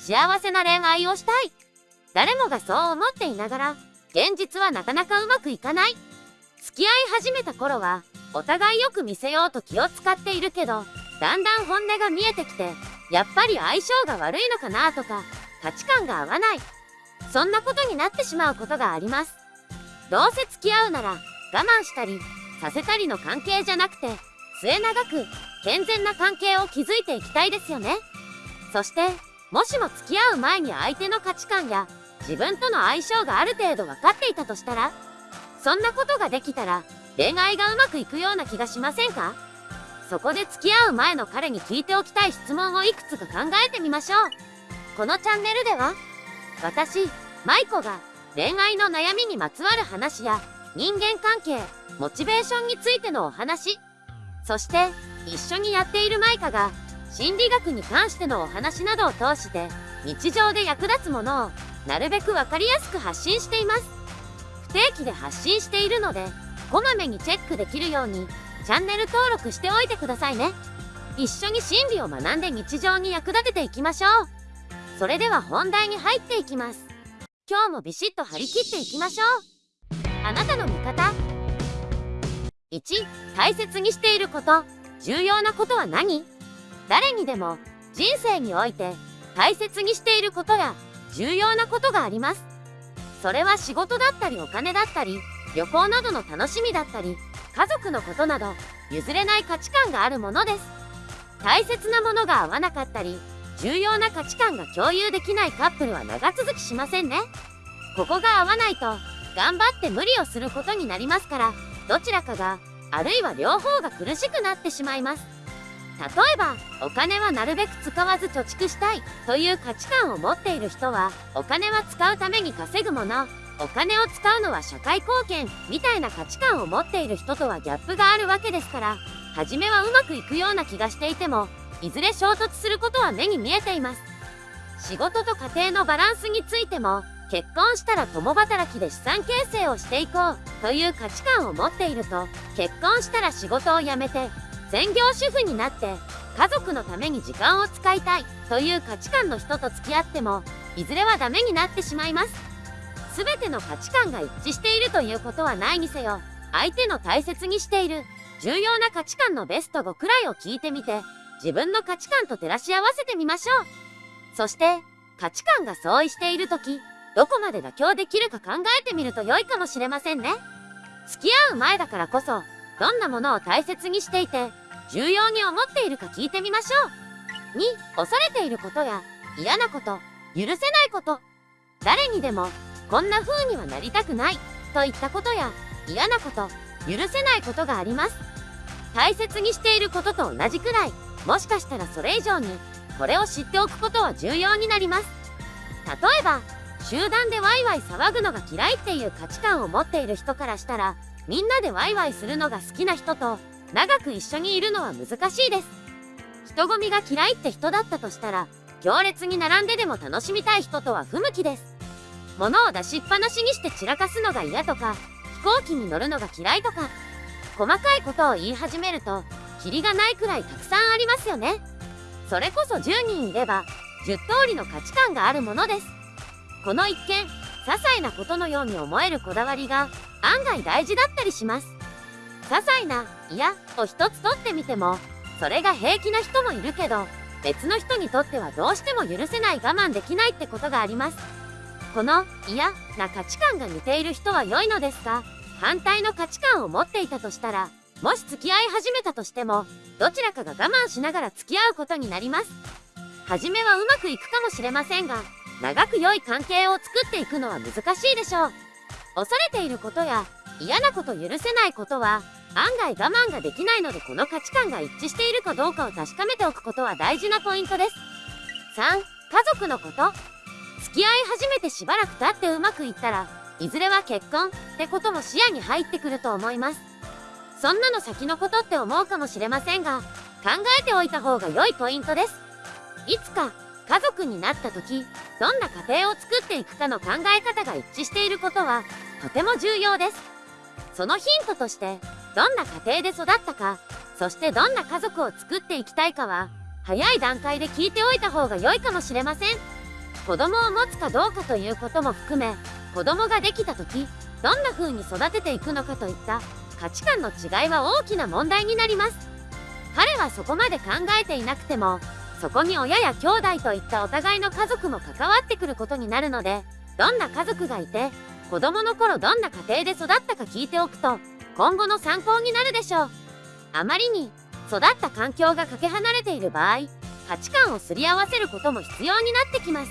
幸せな恋愛をしたい。誰もがそう思っていながら、現実はなかなかうまくいかない。付き合い始めた頃は、お互いよく見せようと気を使っているけど、だんだん本音が見えてきて、やっぱり相性が悪いのかなとか、価値観が合わない。そんなことになってしまうことがあります。どうせ付き合うなら、我慢したり、させたりの関係じゃなくて、末永く、健全な関係を築いていきたいですよね。そして、もしも付き合う前に相手の価値観や、自分との相性がある程度分かっていたとしたら、そんなことができたら、恋愛がうまくいくような気がしませんか？そこで付き合う前の彼に聞いておきたい質問をいくつか考えてみましょう。このチャンネルでは、私、舞子が恋愛の悩みにまつわる話や人間関係、モチベーションについてのお話、そして一緒にやっているマイカが心理学に関してのお話などを通して日常で役立つものをなるべく分かりやすく発信しています。不定期で発信しているので、こまめにチェックできるようにチャンネル登録しておいてくださいね。一緒に心理を学んで日常に役立てていきましょう。それでは本題に入っていきます。今日もビシッと張り切っていきましょう。あなたの味方。1、大切にしていること、重要なことは何？誰にでも人生において大切にしていることや重要なことがあります。それは仕事だったりお金だったり、旅行などの楽しみだったり、家族のことなど譲れない価値観があるものです。大切なものが合わなかったり、重要な価値観が共有できないカップルは長続きしませんね。ここが合わないと、頑張って無理をすることになりますから、どちらかが、あるいは両方が苦しくなってしまいます。例えば、お金はなるべく使わず貯蓄したいという価値観を持っている人は、お金は使うために稼ぐもの、お金を使うのは社会貢献みたいな価値観を持っている人とはギャップがあるわけですから。初めはうまくいくような気がしていてもいずれ衝突することは目に見えています。仕事と家庭のバランスについても結婚したら共働きで資産形成をしていこうという価値観を持っていると結婚したら仕事を辞めて専業主婦になって家族のために時間を使いたいという価値観の人と付き合ってもいずれはダメになってしまいます。全ての価値観が一致しているということはないにせよ相手の大切にしている重要な価値観のベスト5くらいを聞いてみて自分の価値観と照らし合わせてみましょう。そして価値観が相違している時どこまで妥協できるか考えてみると良いかもしれませんね。付き合う前だからこそどんなものを大切にしていて重要に思っているか聞いてみましょう。2恐れていることや嫌なこと許せないこと。誰にでもこんな風にはなりたくない。といったことや嫌なこと許せないことがあります。大切にしていることと同じくらいもしかしたらそれ以上にこれを知っておくことは重要になります。例えば集団でワイワイ騒ぐのが嫌いっていう価値観を持っている人からしたらみんなでワイワイするのが好きな人と長く一緒にいるのは難しいです人混みが嫌いって人だったとしたら行列に並んででも楽しみたい人とは不向きです物を出しっぱなしにして散らかすのが嫌とか、飛行機に乗るのが嫌いとか、細かいことを言い始めると、キリがないくらいたくさんありますよね。それこそ10人いれば、10通りの価値観があるものです。この一見、些細なことのように思えるこだわりが、案外大事だったりします。些細な、いや、を一つ取ってみても、それが平気な人もいるけど、別の人にとってはどうしても許せない我慢できないってことがあります。この嫌な価値観が似ている人は良いのですが反対の価値観を持っていたとしたらもし付き合い始めたとしてもどちらかが我慢しながら付き合うことになります。初めはうまくいくかもしれませんが長く良い関係を作っていくのは難しいでしょう。恐れていることや嫌なこと許せないことは案外我慢ができないのでこの価値観が一致しているかどうかを確かめておくことは大事なポイントです。3家族のこと。付き合い始めてしばらく経ってうまくいったらいずれは結婚ってことも視野に入ってくると思います。そんなの先のことって思うかもしれませんが考えておいた方が良いポイントです。いつか家族になった時どんな家庭を作っていくかの考え方が一致していることはとても重要です。そのヒントとしてどんな家庭で育ったかそしてどんな家族を作っていきたいかは早い段階で聞いておいた方が良いかもしれません。子供を持つかどうかということも含め子供ができた時どんな風に育てていくのかといった価値観の違いは大きな問題になります。彼はそこまで考えていなくてもそこに親や兄弟といったお互いの家族も関わってくることになるのでどんな家族がいて子供の頃どんな家庭で育ったか聞いておくと今後の参考になるでしょう。あまりに育った環境がかけ離れている場合価値観をすり合わせることも必要になってきます。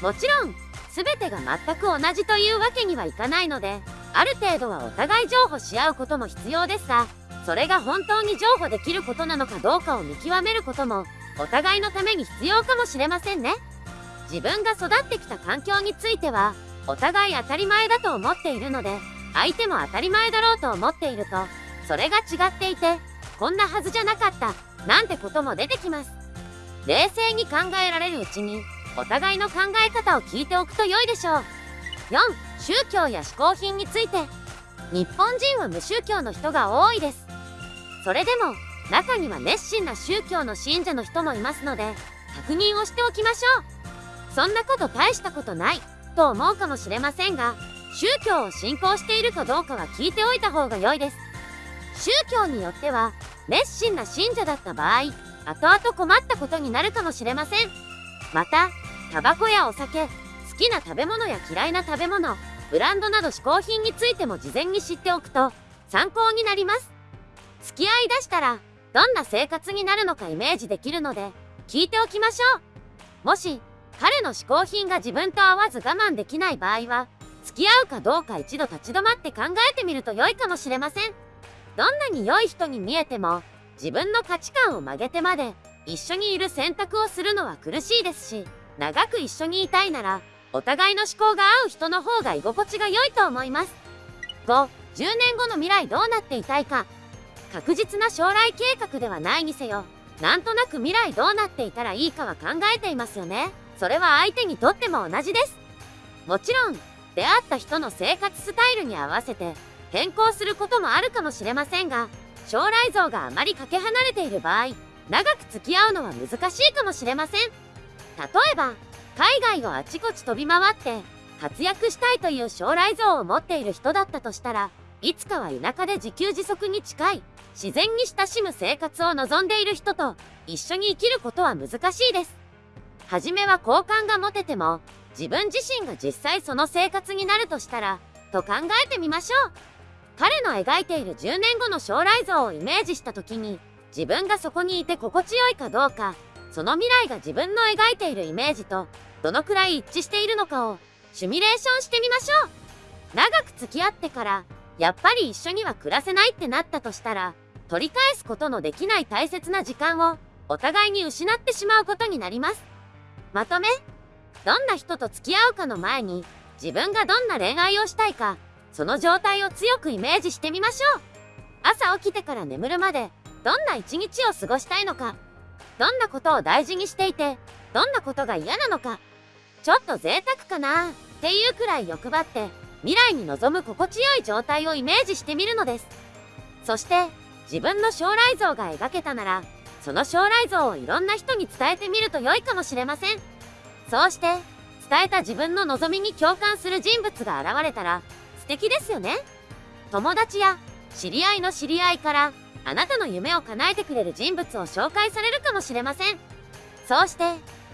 もちろん全てが全く同じというわけにはいかないのである程度はお互い譲歩し合うことも必要ですがそれが本当に譲歩できることなのかどうかを見極めることもお互いのために必要かもしれませんね。自分が育ってきた環境についてはお互い当たり前だと思っているので相手も当たり前だろうと思っているとそれが違っていてこんなはずじゃなかったなんてことも出てきます。冷静に考えられるうちにお互いの考え方を聞いておくと良いでしょう。4宗教や嗜好品について。日本人は無宗教の人が多いです。それでも中には熱心な宗教の信者の人もいますので確認をしておきましょう。そんなこと大したことないと思うかもしれませんが宗教を信仰しているかどうかは聞いておいた方が良いです。宗教によっては熱心な信者だった場合後々困ったことになるかもしれません。またタバコやお酒好きな食べ物や嫌いな食べ物ブランドなど嗜好品についても事前に知っておくと参考になります。付き合いだしたらどんな生活になるのかイメージできるので聞いておきましょう。もし彼の嗜好品が自分と合わず我慢できない場合は付き合うかどうか一度立ち止まって考えてみると良いかもしれません。どんなに良い人に見えても自分の価値観を曲げてまで一緒にいる選択をするのは苦しいですし長く一緒にいたいならお互いの思考が合う人の方が居心地が良いと思います。5 10年後の未来どうなっていたいか確実な将来計画ではないにせよなんとなく未来どうなっていたらいいかは考えていますよね。それは相手にとっても同じです。もちろん出会った人の生活スタイルに合わせて変更することもあるかもしれませんが将来像があまりかけ離れている場合長く付き合うのは難しいかもしれません。例えば海外をあちこち飛び回って活躍したいという将来像を持っている人だったとしたらいつかは田舎で自給自足に近い自然に親しむ生活を望んでいる人と一緒に生きることは難しいです。初めは好感が持てても自分自身が実際その生活になるとしたらと考えてみましょう。彼の描いている10年後の将来像をイメージした時に自分がそこにいて心地よいかどうかその未来が自分の描いているイメージとどのくらい一致しているのかをシミュレーションしてみましょう。長く付き合ってからやっぱり一緒には暮らせないってなったとしたら取り返すことのできない大切な時間をお互いに失ってしまうことになります。まとめ。どんな人と付き合うかの前に自分がどんな恋愛をしたいかその状態を強くイメージしてみましょう。朝起きてから眠るまでどんな一日を過ごしたいのかどんなことを大事にしていてどんなことが嫌なのかちょっと贅沢かなっていうくらい欲張って未来に望む心地よい状態をイメージしてみるのです。そして自分の将来像が描けたならその将来像をいろんな人に伝えてみると良いかもしれません。そうして伝えた自分の望みに共感する人物が現れたら素敵ですよね。友達や知り合いの知り合いからあなたの夢を叶えてくれる人物を紹介されるかもしれません。そうして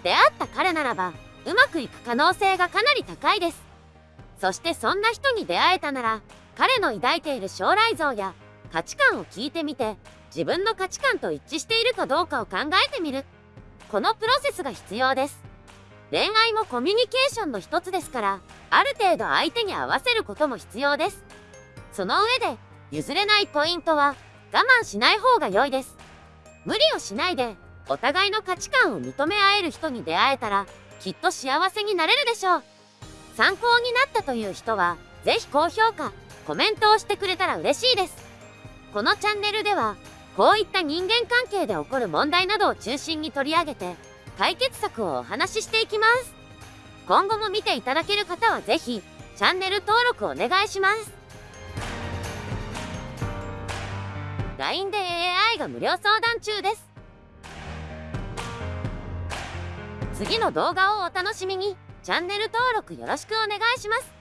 出会った彼ならばうまくいく可能性がかなり高いです。そしてそんな人に出会えたなら彼の抱いている将来像や価値観を聞いてみて自分の価値観と一致しているかどうかを考えてみる。このプロセスが必要です。恋愛もコミュニケーションの一つですからある程度相手に合わせることも必要です。その上で譲れないポイントは我慢しない方が良いです。無理をしないでお互いの価値観を認め合える人に出会えたらきっと幸せになれるでしょう。参考になったという人は是非高評価コメントをしてくれたら嬉しいです。このチャンネルではこういった人間関係で起こる問題などを中心に取り上げて解決策をお話ししていきます今後も見ていただける方は是非チャンネル登録お願いします LINE で AI が無料相談中です次の動画をお楽しみに。チャンネル登録よろしくお願いします。